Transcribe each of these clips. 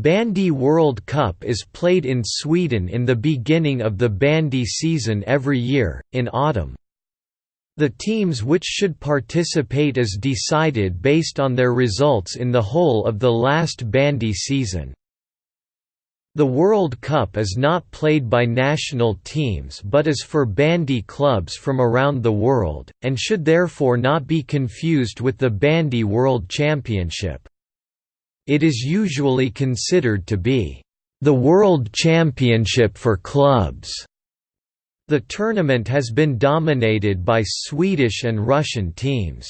Bandy World Cup is played in Sweden in the beginning of the bandy season every year, in autumn. The teams which should participate is decided based on their results in the whole of the last bandy season. The World Cup is not played by national teams but is for bandy clubs from around the world, and should therefore not be confused with the Bandy World Championship. It is usually considered to be the World Championship for clubs. The tournament has been dominated by Swedish and Russian teams.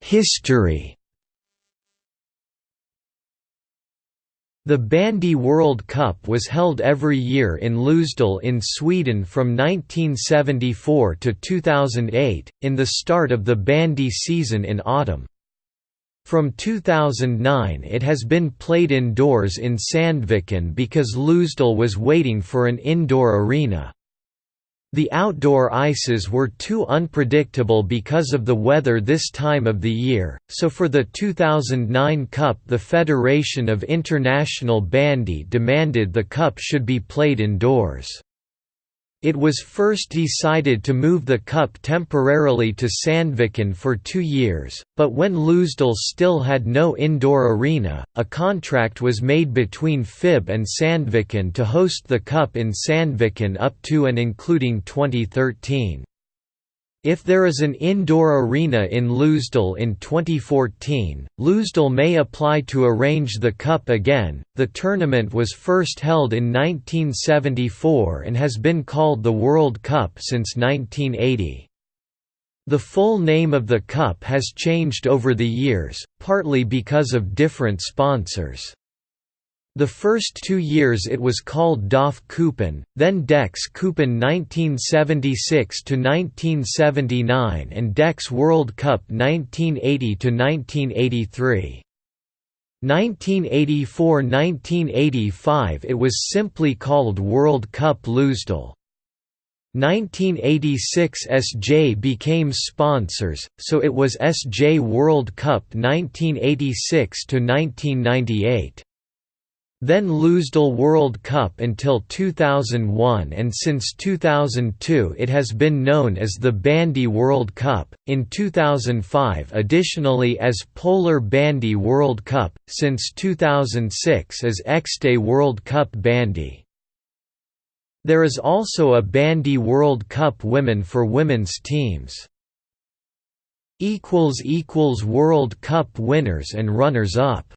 History The Bandy World Cup was held every year in Ljusdal in Sweden from 1974 to 2008, in the start of the bandy season in autumn. From 2009 it has been played indoors in Sandviken because Ljusdal was waiting for an indoor arena. The outdoor ices were too unpredictable because of the weather this time of the year, so for the 2009 Cup the Federation of International Bandy demanded the Cup should be played indoors. It was first decided to move the cup temporarily to Sandviken for two years, but when Ljusdal still had no indoor arena, a contract was made between FIB and Sandviken to host the cup in Sandviken up to and including 2013. If there is an indoor arena in Ljusdal in 2014, Ljusdal may apply to arrange the Cup again. The tournament was first held in 1974 and has been called the World Cup since 1980. The full name of the Cup has changed over the years, partly because of different sponsors. The first two years it was called DAF Cupen, then Dex Cupen 1976–1979 and Dex World Cup 1980–1983. 1984–1985 it was simply called World Cup Ljusdal. 1986 SJ became sponsors, so it was SJ World Cup 1986–1998 then Ljusdal World Cup until 2001 and since 2002 it has been known as the Bandy World Cup, in 2005 additionally as Polar Bandy World Cup, since 2006 as X-Day World Cup Bandy. There is also a Bandy World Cup Women for women's teams. World Cup winners and runners-up